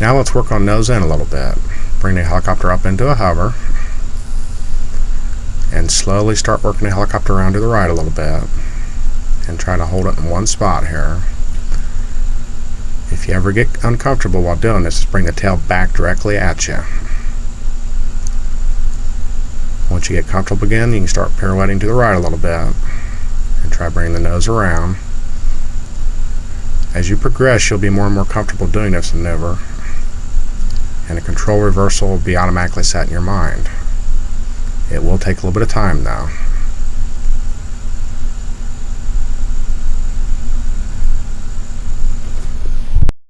Now let's work on nose in a little bit. Bring the helicopter up into a hover and slowly start working the helicopter around to the right a little bit and try to hold it in one spot here. If you ever get uncomfortable while doing this, just bring the tail back directly at you. Once you get comfortable again, you can start pirouetting to the right a little bit and try bringing the nose around. As you progress, you'll be more and more comfortable doing this maneuver, and a control reversal will be automatically set in your mind. It will take a little bit of time though.